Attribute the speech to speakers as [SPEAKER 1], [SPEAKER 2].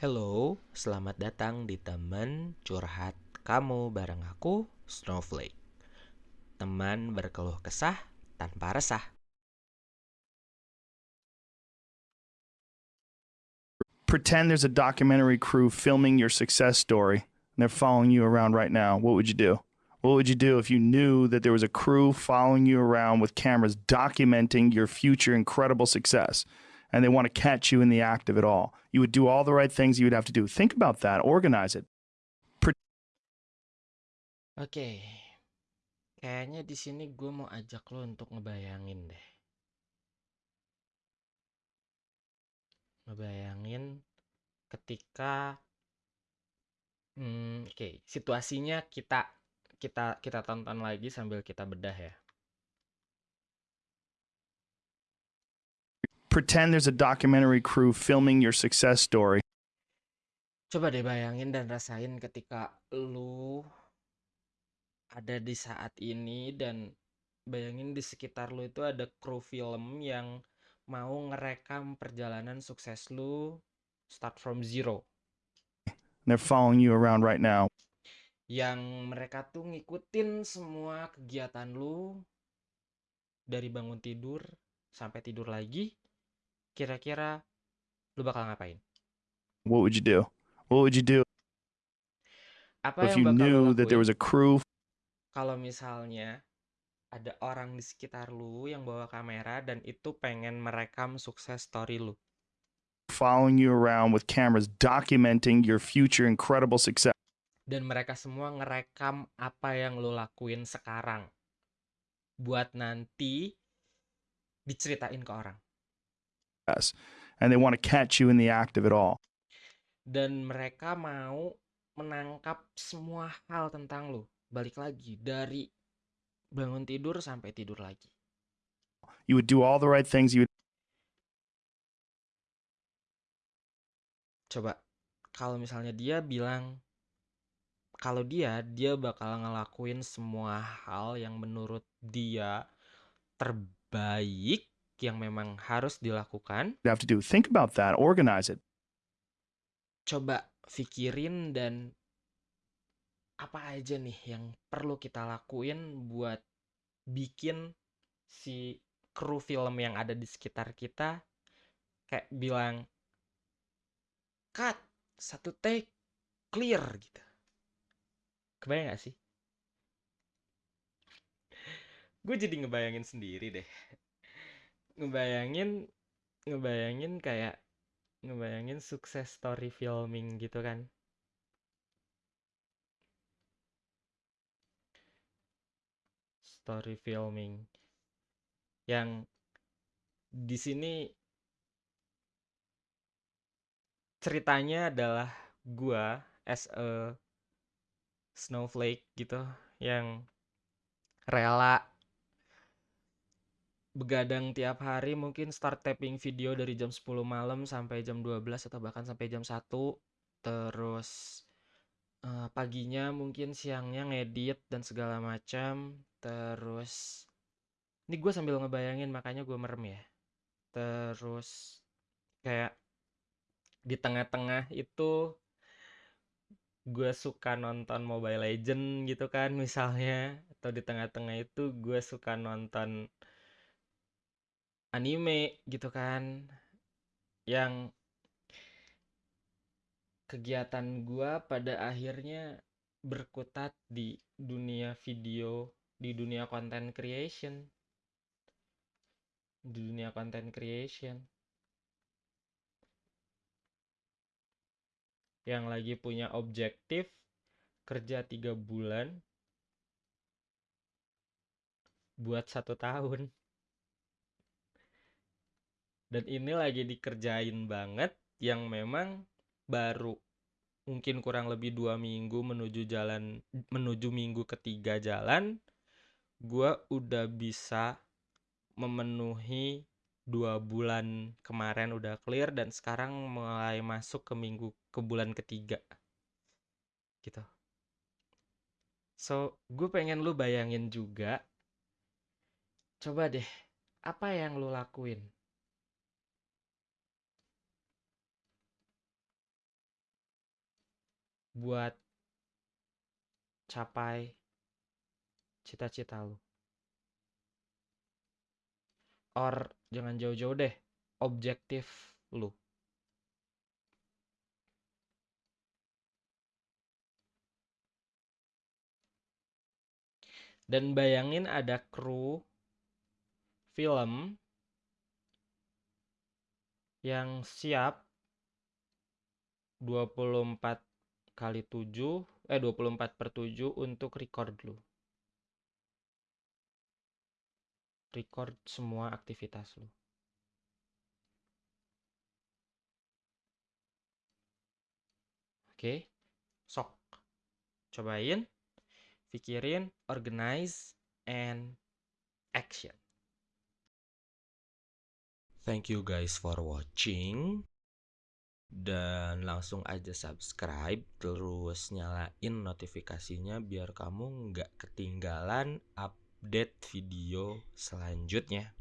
[SPEAKER 1] Hello, selamat datang di teman curhat kamu bareng aku, Snowflake. Teman berkeluh kesah tanpa resah.
[SPEAKER 2] Pretend there's a documentary crew filming your success story and they're following you around right now. What would you do? What would you do if you knew that there was a crew following you around with cameras documenting your future incredible success and they want to catch you in the act of it all? You would do all the right things you would have to do. Think about that, organize it.
[SPEAKER 1] Oke, kayaknya di sini gue mau ajak lo untuk ngebayangin deh. Ngebayangin ketika, hmm, oke, situasinya kita kita kita tonton lagi sambil kita bedah ya.
[SPEAKER 2] Pretend there's a documentary crew filming your success story.
[SPEAKER 1] Coba deh bayangin dan rasain ketika lu ada di saat ini dan bayangin di sekitar lu itu ada kru film yang mau ngerekam perjalanan sukses lu start from zero.
[SPEAKER 2] They're following you around right now.
[SPEAKER 1] Yang mereka tuh ngikutin semua kegiatan lu dari bangun tidur sampai tidur lagi. Kira-kira lu bakal ngapain?
[SPEAKER 2] What would you do? What would you do
[SPEAKER 1] Apa
[SPEAKER 2] if
[SPEAKER 1] yang
[SPEAKER 2] you
[SPEAKER 1] bakal
[SPEAKER 2] knew that there was a crew
[SPEAKER 1] kalau misalnya ada orang di sekitar lu yang bawa kamera dan itu pengen merekam sukses story lu?
[SPEAKER 2] following you around with cameras documenting your future incredible success?
[SPEAKER 1] Dan mereka semua ngerekam apa yang lu lakuin sekarang. Buat nanti diceritain ke orang.
[SPEAKER 2] And they want to catch you in the act of it all.
[SPEAKER 1] Dan mereka mau menangkap semua hal tentang lu. Balik lagi dari bangun tidur sampai tidur lagi.
[SPEAKER 2] You would do all the right things you would
[SPEAKER 1] Coba kalau misalnya dia bilang kalau dia dia bakal ngelakuin semua hal yang menurut dia terbaik yang memang harus dilakukan.
[SPEAKER 2] have to do. Think about that, organize it.
[SPEAKER 1] Coba pikirin dan apa aja nih yang perlu kita lakuin buat bikin si kru film yang ada di sekitar kita kayak bilang cut satu take clear gitu kebayang gak sih gue jadi ngebayangin sendiri deh ngebayangin ngebayangin kayak ngebayangin sukses story filming gitu kan? Story filming yang di sini ceritanya adalah gua as a snowflake gitu yang rela begadang tiap hari mungkin start taping video dari jam 10 malam sampai jam 12 atau bahkan sampai jam 1 terus eh, paginya mungkin siangnya ngedit dan segala macam. Terus ini gue sambil ngebayangin makanya gue merem ya. Terus kayak di tengah-tengah itu gue suka nonton Mobile Legend gitu kan misalnya. Atau di tengah-tengah itu gue suka nonton anime gitu kan yang kegiatan gue pada akhirnya berkutat di dunia video di dunia content creation. Di dunia content creation. Yang lagi punya objektif kerja tiga bulan buat satu tahun dan ini lagi dikerjain banget yang memang baru mungkin kurang lebih dua minggu menuju jalan menuju minggu ketiga jalan gua udah bisa memenuhi dua bulan kemarin udah clear dan sekarang mulai masuk ke minggu ke bulan ketiga. Gitu. So gue pengen lu bayangin juga coba deh apa yang lu lakuin buat capai cita-cita lu. Or jangan jauh-jauh deh, objektif lu. Dan bayangin ada kru film yang siap 24 kali 7 eh 24 per 7 untuk record lu. Record semua aktivitas lu. Oke. Sok. Cobain, pikirin, organize and action. Thank you guys for watching. Dan langsung aja subscribe terus nyalain notifikasinya biar kamu nggak ketinggalan update video selanjutnya.